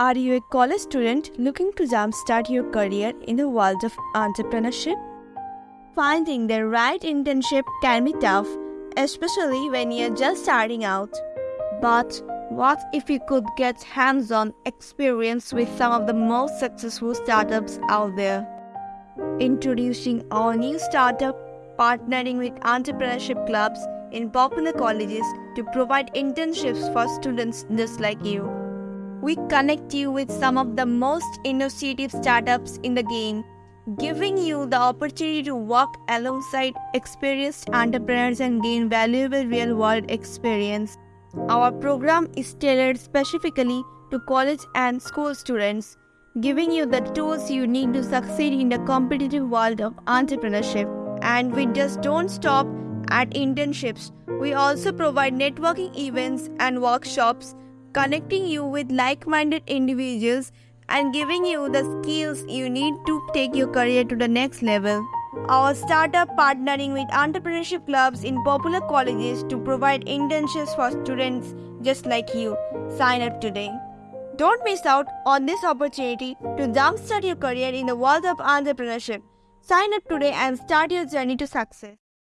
Are you a college student looking to jumpstart your career in the world of entrepreneurship? Finding the right internship can be tough, especially when you're just starting out. But what if you could get hands on experience with some of the most successful startups out there? Introducing our new startup, partnering with entrepreneurship clubs in popular colleges to provide internships for students just like you. We connect you with some of the most innovative startups in the game, giving you the opportunity to work alongside experienced entrepreneurs and gain valuable real world experience. Our program is tailored specifically to college and school students, giving you the tools you need to succeed in the competitive world of entrepreneurship. And we just don't stop at internships. We also provide networking events and workshops connecting you with like minded individuals and giving you the skills you need to take your career to the next level. Our startup partnering with entrepreneurship clubs in popular colleges to provide internships for students just like you. Sign up today. Don't miss out on this opportunity to jumpstart your career in the world of entrepreneurship. Sign up today and start your journey to success.